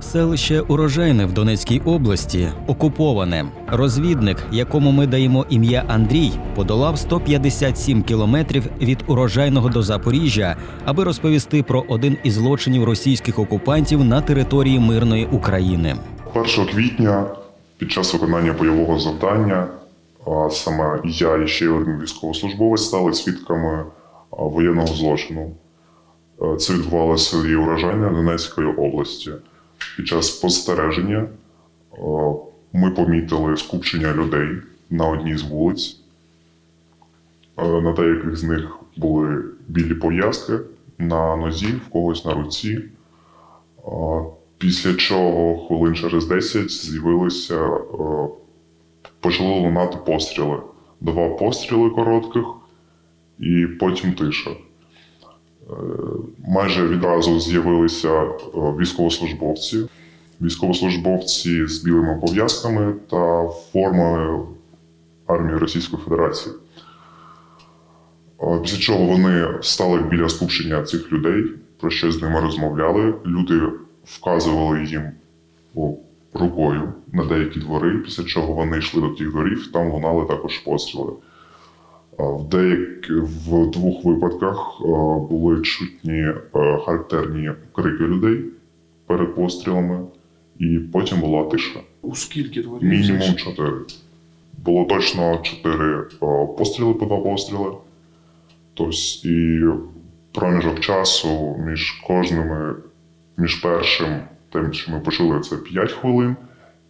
Селище Урожайне в Донецькій області окуповане. Розвідник, якому ми даємо ім'я Андрій, подолав 157 кілометрів від урожайного до Запоріжжя, аби розповісти про один із злочинів російських окупантів на території мирної України. 1 квітня під час виконання бойового завдання а саме я і ще один військовослужбовець стали свідками воєнного злочину. Е, Це відбувалося в Урожайне Донецької області. Під час спостереження е, ми помітили скупчення людей на одній з вулиць. Е, На деяких з них були білі пов'язки на нозі, в когось на руці. Після чого хвилин через 10 з'явилися, е, почали лунати постріли. Два постріли коротких і потім тиша. Е, Майже відразу з'явилися е, військовослужбовці. Військовослужбовці з білими пов'язками та формою армії Російської Федерації. Е, Після чого вони стали біля скупчення цих людей, про що з ними розмовляли. Люди вказували їм рукою на деякі двори, після чого вони йшли до тих дворів, там лунали також постріли. В, деяк... в двох випадках були чутні е, характерні крики людей перед пострілами, і потім була тиша. У скільки дворів? Мінімум чотири. Було точно чотири постріли по два постріли. Тобто і проміжок часу між кожними, між першим, тим, що ми почули, це 5 хвилин,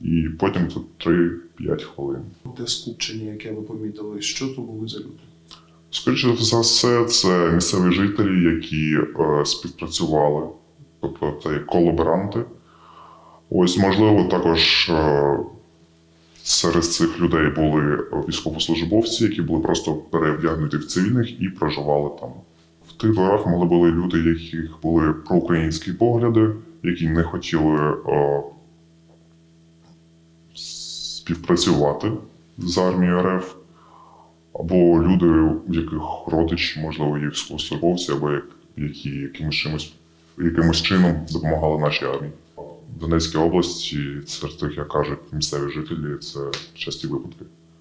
і потім це 3-5 хвилин. Те скупчення, яке ви помітили, що то були за люди? Скоріше за все, це місцеві жителі, які е, співпрацювали, тобто це як колаборанти. Ось, можливо, також е, серед цих людей були військовослужбовці, які були просто перевдягнуті в цивільних і проживали там. В тих дворах могли були люди, яких були проукраїнські погляди, які не хотіли е, співпрацювати з армією РФ або люди, в яких родичі, можливо, є військовослужбовці, або як, які якимось, чимось, якимось чином допомагали нашій армії. В Донецькій області, серед тих, як кажуть місцеві жителі, це часті випадки.